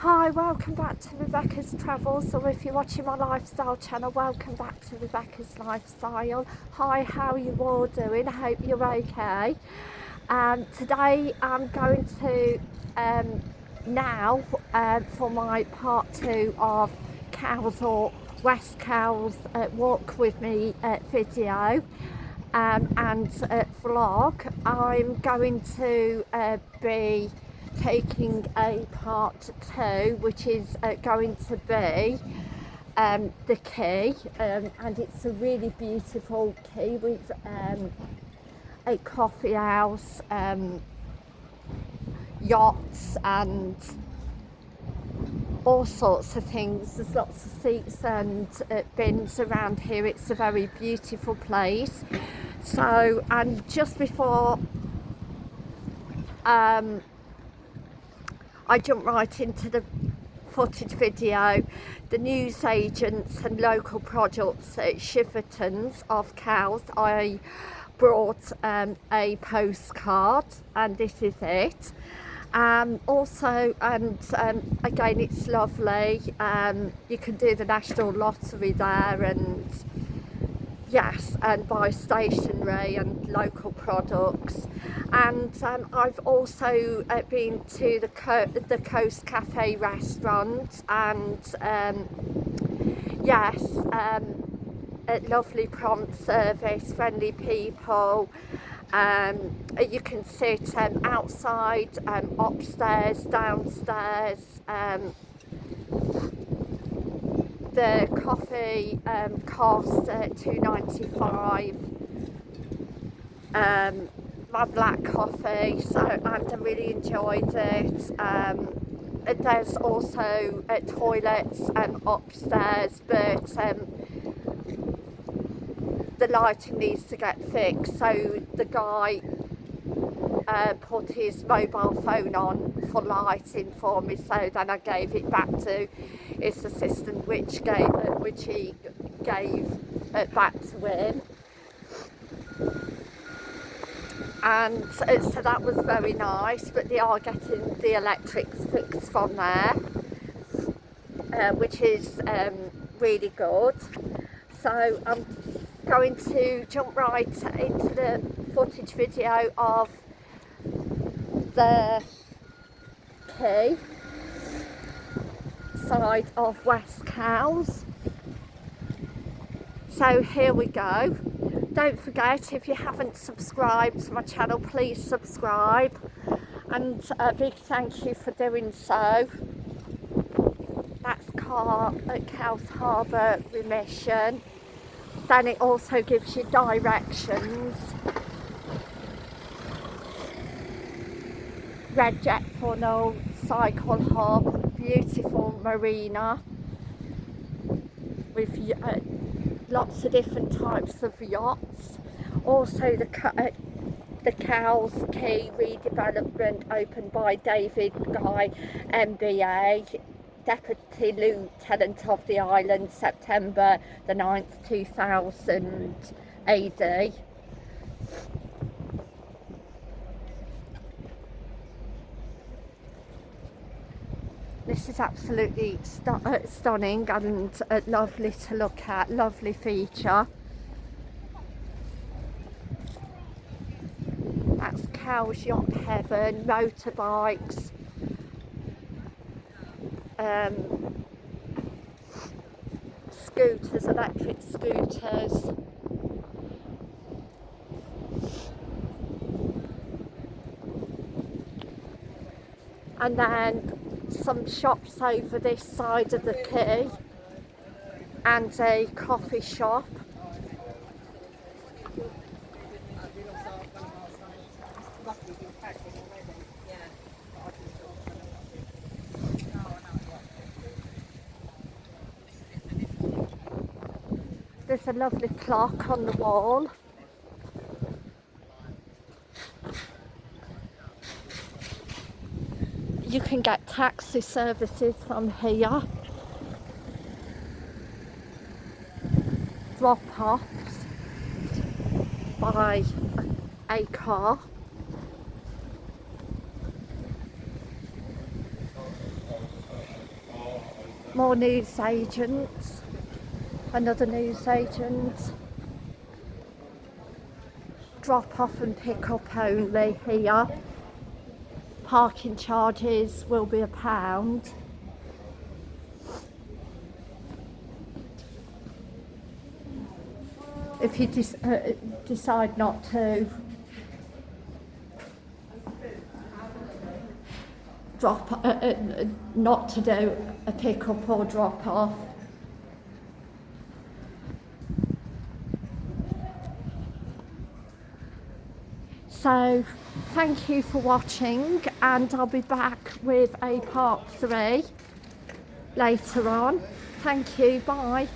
Hi, welcome back to Rebecca's Travels, or if you're watching my lifestyle channel, welcome back to Rebecca's Lifestyle. Hi, how are you all doing? I hope you're okay. Um, today I'm going to um, now uh, for my part two of Cowes or West Cowes uh, Walk With Me uh, video um, and uh, vlog. I'm going to uh, be taking a part two which is uh, going to be um, the quay um, and it's a really beautiful quay with um, a coffee house, um, yachts and all sorts of things. There's lots of seats and uh, bins around here. It's a very beautiful place. So, and just before um, I jump right into the footage video. The news agents and local products at Shiverton's of Cowes, I brought um, a postcard and this is it. Um, also, and um, again, it's lovely. Um, you can do the National Lottery there and yes and buy stationery and local products. And um, I've also uh, been to the, Co the Coast Cafe restaurant and um, yes um, a lovely prompt service friendly people. Um, you can sit um, outside um, upstairs downstairs um, the coffee um, cost uh, 2.95 um, my black coffee so and I really enjoyed it. Um, there's also uh, toilets um, upstairs but um, the lighting needs to get fixed so the guy uh, put his mobile phone on for lighting for me so then I gave it back to his assistant which gave uh, which he gave it back to him. And uh, so that was very nice but they are getting the electrics fixed from there uh, which is um, really good. So I'm going to jump right into the footage video of the quay side of West Cowes. So here we go. Don't forget if you haven't subscribed to my channel please subscribe and a big thank you for doing so. That's car at Cowes Harbour Remission. Then it also gives you directions Red Jet Funnel, Cycle Hub, beautiful marina with uh, lots of different types of yachts. Also the, uh, the Cowes Quay redevelopment opened by David Guy MBA, Deputy Lieutenant of the island, September the 9th 2000 AD. This is absolutely st uh, stunning and lovely to look at, lovely feature. That's Cowes Yacht Haven, motorbikes, um, scooters, electric scooters. And then some shops over this side of the quay and a coffee shop. There's a lovely clock on the wall you can get taxi services from here drop-offs by a, a car more news agents, another news agent. Drop off and pick up only here. Parking charges will be a pound. If you uh, decide not to drop, uh, uh, not to do a pick up or drop off. So, thank you for watching, and I'll be back with a part three later on. Thank you, bye.